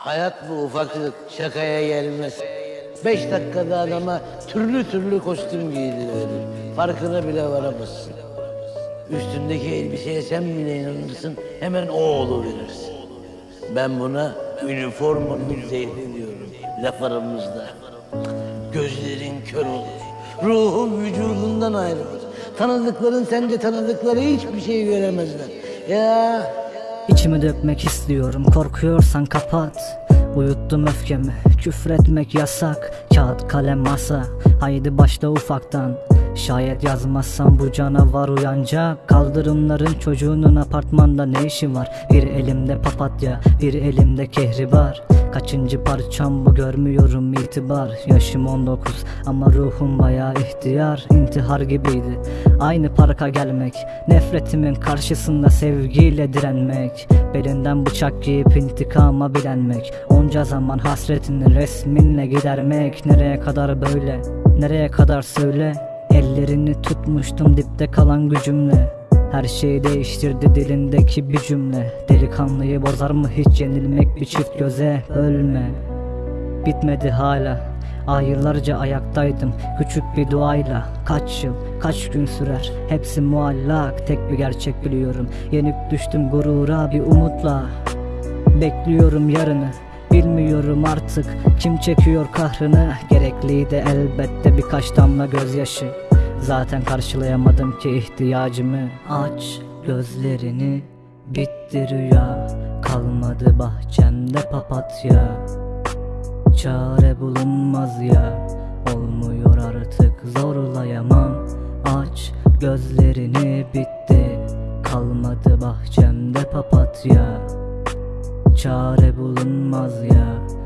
Hayat bu ufaklık şakaya gelmez. Beş dakikada adama türlü türlü kostüm giydiriverir. Farkına bile varamazsın. Üstündeki elbiseye sen bile inanırsın, hemen o oluverirsin. Ben buna üniformanın zehri diyorum, laf aramızda. Gözlerin kör olur, ruhun vücudundan ayrılır. Tanıdıkların sence tanıdıkları hiçbir şey göremezler. Ya İçimi dökmek istiyorum korkuyorsan kapat. Uyuttum öfkemi küfretmek yasak Kağıt kalem masa. Haydi başla ufaktan Şayet yazmazsam bu canavar uyanacak. Kaldırımların çocuğunun apartmanda ne işi var? Bir elimde papatya bir elimde kehribar. Kaçıncı parçam bu görmüyorum itibar. Yaşım 19 ama ruhum baya ihtiyar. İntihar gibiydi. Aynı parka gelmek Nefretimin karşısında sevgiyle direnmek. Belinden bıçak giyip intikama bilenmek. Onca zaman hasretini resminle gidermek. Nereye kadar böyle? Nereye kadar söyle Ellerini tutmuştum dipte kalan gücümle. Her şeyi değiştirdi dilindeki bir cümle. Delikanlıyı bozar mı hiç yenilmek bir çift göze? Ölme. Bitmedi hala. Aylarca ayaktaydım küçük bir duayla. Kaç yıl kaç gün sürer? Hepsi muallak Tek bir gerçek biliyorum. Yenik düştüm gurura bir umutla. Bekliyorum yarını Bilmiyorum artık kim çekiyor kahrını. Gerekliydi elbette birkaç damla gözyaşı. Zaten karşılayamadım ki ihtiyacımı. Aç gözlerini bitti rüya. Kalmadı bahçemde papatya. Çare bulunmaz ya Olmuyor artık zorlayamam. Aç gözlerini bitti. Kalmadı bahçemde papatya Çare bulunmaz ya